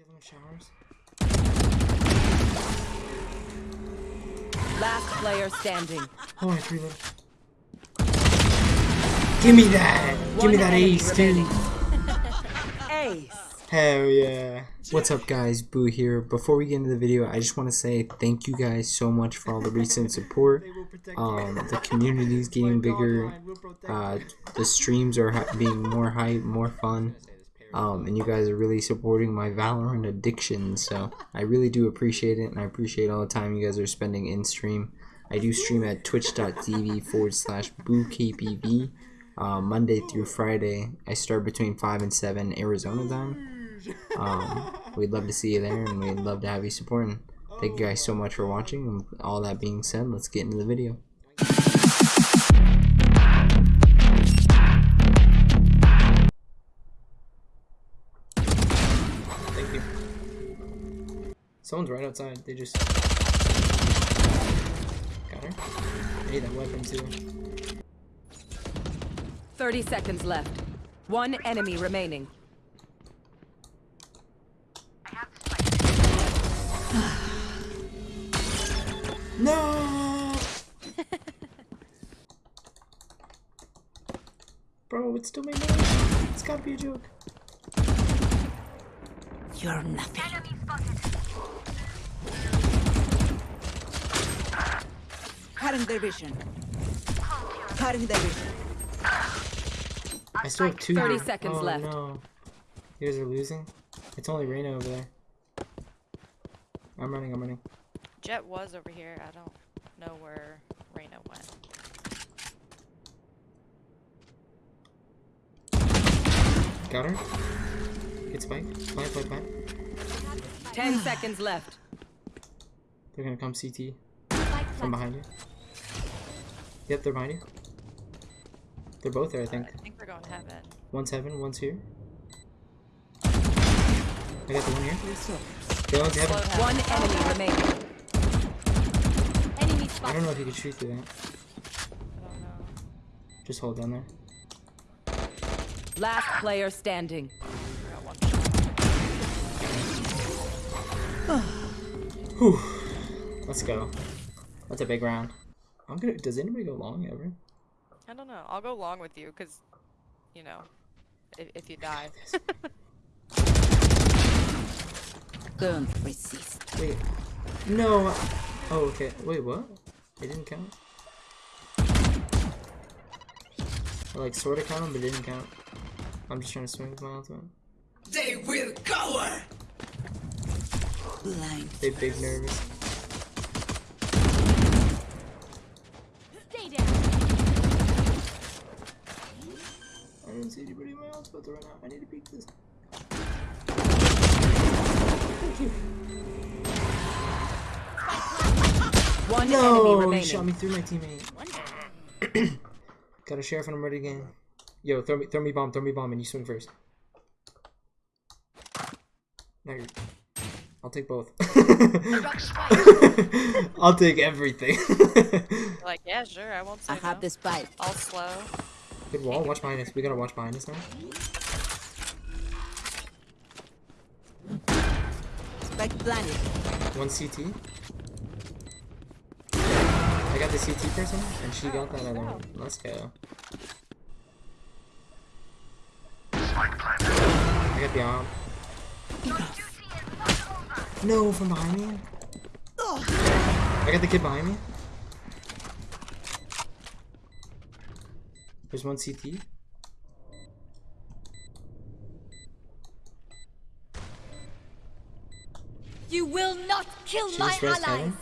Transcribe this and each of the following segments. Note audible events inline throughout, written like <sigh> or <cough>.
have them showers? Last player standing. Oh, I threw them. Give me that! Give me that ace, dude! <laughs> Ace. Hell yeah. What's up guys, Boo here. Before we get into the video, I just want to say thank you guys so much for all the recent <laughs> support. Um, the community is <laughs> getting bigger, uh, the streams are being more hype, more fun, um, and you guys are really supporting my Valorant addiction, so I really do appreciate it, and I appreciate all the time you guys are spending in stream. I do stream at twitch.tv forward slash bookpv, uh, Monday through Friday. I start between 5 and 7 Arizona time. Um, we'd love to see you there, and we'd love to have you supporting. Thank you guys so much for watching. And all that being said, let's get into the video. Someone's right outside. They just got her. I need that weapon too. 30 seconds left. One enemy remaining. <sighs> No. <laughs> Bro, it's still my name. It's gotta be a joke. You're nothing. Cutting their vision. Cutting their vision. I still have two. 30 seconds oh, left. no. You guys are losing? It's only Reyna over there. I'm running, I'm running. Jett was over here. I don't know where Reyna went. Got her. Hit spike. Plant, plant, plant. 10 seconds left. They're gonna come CT. From behind you. Yep, they're behind you. They're both there, I think. I think we're going to heaven. One's heaven, one's here. I got the one here. The one's heaven. Slow One heaven. enemy remaining. I don't know if you can shoot through that. I don't know. Just hold down there. Last player standing. I got one shot. Whew. Let's go. That's a big round. I'm gonna. Does anybody go long ever? I don't know. I'll go along with you because, you know, if, if you die. <laughs> Don't resist. Wait. No. Oh, okay. Wait, what? It didn't count. I like sorta count but it didn't count. I'm just trying to swing with my ultimate. They will cower. Blind. They big nervous. I don't see anybody in my ultimate right now. I need to peek this. Thank you. One enemy No, he remaining. shot me through my teammate. Got a sheriff and I'm ready again. Yo, throw me, throw me bomb, throw me bomb, and you swing first. No, you're... I'll take both. <laughs> I'll take everything. like, yeah, sure. I won't say I have no. this bite. I'll slow. Good wall. Watch behind us. We gotta watch behind us now. Spike planted. One CT. I got the CT person, and she got that other one. Let's go. I got the arm. No, from behind me. I got the kid behind me. There's one CT. You will not kill She my allies. heaven.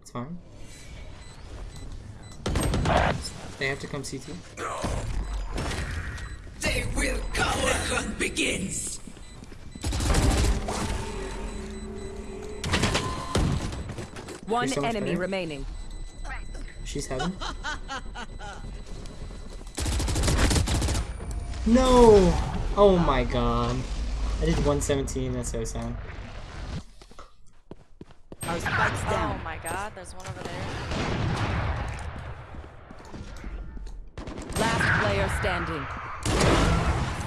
It's fine. They have to come CT. They will cower. The hunt begins. One so enemy better. remaining. She's heaven. <laughs> No! Oh my god. I did 117, that's so sad. Our spikes Oh down. my god, there's one over there. Last player standing.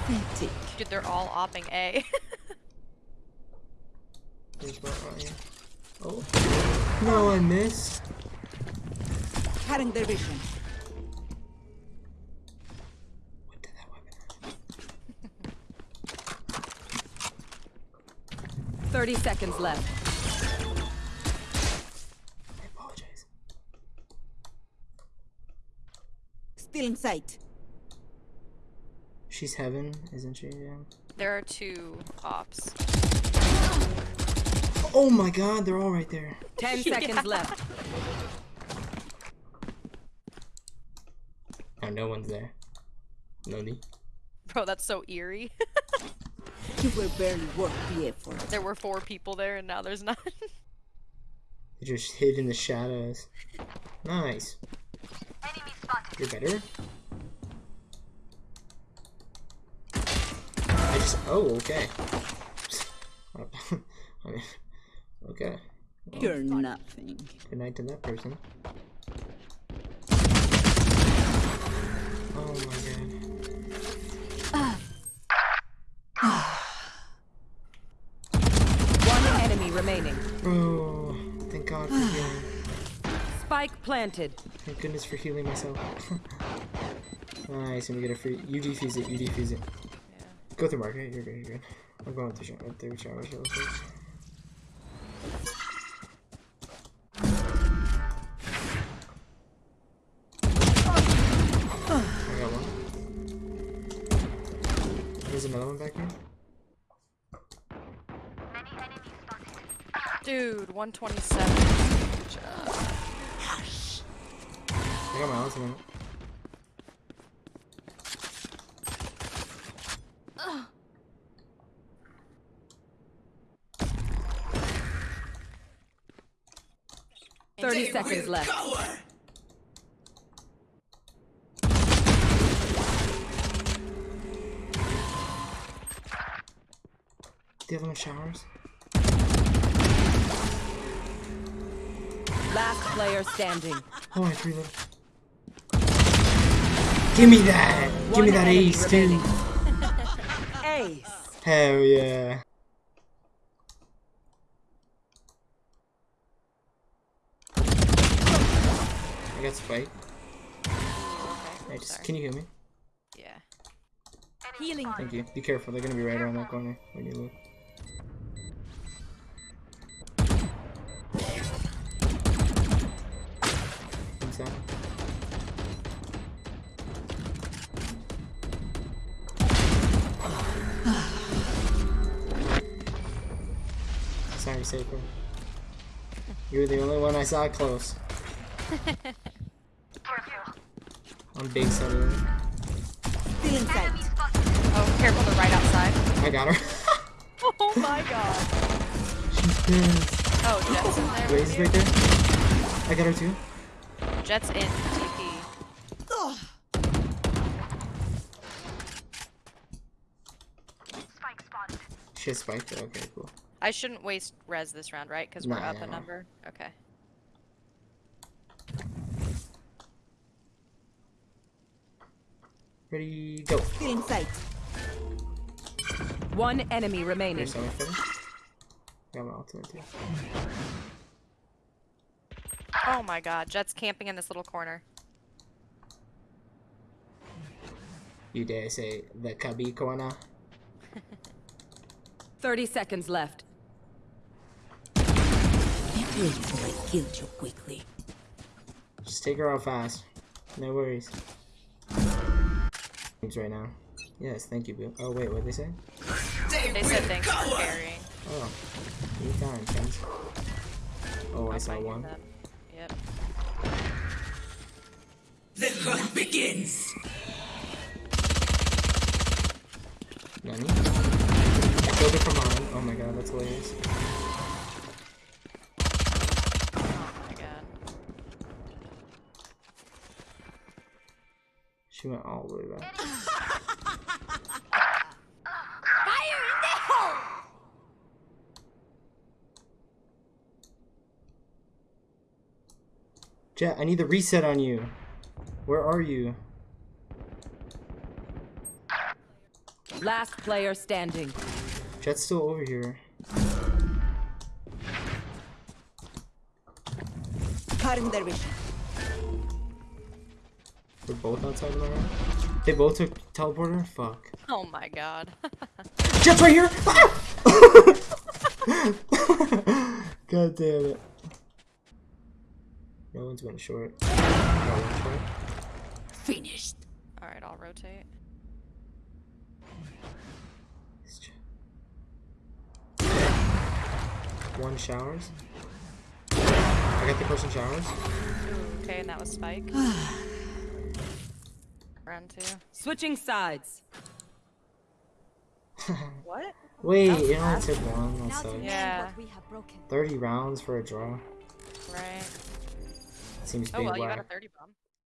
Pathetic. Dude, they're all opping A. <laughs> There's one right here. Oh. No, I missed. Cutting their vision. 30 seconds left. I apologize. Still in sight. She's heaven, isn't she? Yeah. there are two ops. Oh my god, they're all right there. 10 <laughs> seconds left. Oh, no one's there. No need. Bro, that's so eerie. <laughs> You were barely worth the effort. there were four people there and now there's none. <laughs> They just hid in the shadows. Nice. You're better? I just. Oh, okay. I <laughs> mean, okay. You're nothing. Good night to that person. Planted. Thank goodness for healing myself. <laughs> nice, and we get a free. You defuse it, you defuse it. Go through market, you're good, you're good. I'm going through, shower- uh, through shower real quick. I got one. There's another one back here. Dude, 127. I got my ultimate. Thirty seconds left. Do you have any showers. Last player standing. Oh, I. Give me that! Give me that ace, too! <laughs> Ace. Hell yeah. I got spike. Hey, just, can you hear me? Yeah. Healing. Thank you. Be careful, they're gonna be right around that corner when you look. Sorry, Saker. You were the only one I saw close. <laughs> On big side of it. Still in sight. Oh, careful, they're right outside. I got her. <laughs> Oh my god. She's pissed. Oh, Jett's in there. Raze with is you? right there. I got her too. Jett's in TP. She has spiked. it. Okay, cool. I shouldn't waste res this round, right? Because we're No, up no, a no. number. Okay. Ready, go. Still in sight. One enemy remaining. Here's so much better. Got my ultimate too. Oh my god, Jett's camping in this little corner. You dare say the Kabi corner? <laughs> 30 seconds left. Can't wait till I killed you quickly. Just take her out fast. No worries. Right now. Yes, thank you, Boo. Oh wait, what did they say? They said thanks for carrying. Oh, anytime, thanks. Oh, I saw I'll one. them. Yep. Nani? I killed it from behind. Oh my god, that's hilarious. Oh my god. She went all the way back. Fire in the hole! Jett, I need the reset on you. Where are you? Last player standing. Jett's still over here. Cutting their vision. They're both outside of the room. They both took teleporter? Fuck. Oh my god. <laughs> Jett's right here! Ah! <laughs> God damn it. No one's going short. No one's short. Finished. Alright, I'll rotate. One showers. I got the person showers. Okay, and that was Spike. <sighs> <sighs> <sighs> Round two. Switching sides. <laughs> What? Wait, it only took one. That Now to sucks. mend Yeah. what we have broken. 30 rounds for a draw. Right. Seems Oh big well, you got a 30 bomb.